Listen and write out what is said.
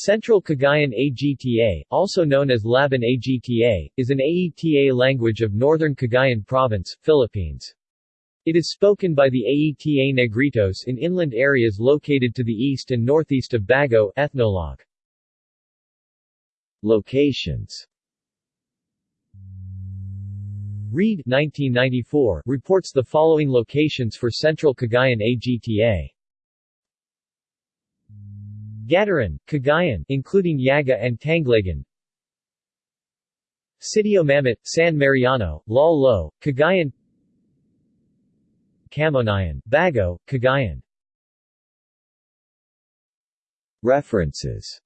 Central Cagayan Agta, also known as Labin Agta, is an Aeta language of Northern Cagayan Province, Philippines. It is spoken by the Aeta Negritos in inland areas located to the east and northeast of Baggao ethnologue. Locations Reid 1994 reports the following locations for Central Cagayan Agta. Gattaran, Cagayan including Yaga and Tanglagan. Sitio Mamit, San Mariano, Lal Lo, Cagayan Camonayan, Baggao, Cagayan References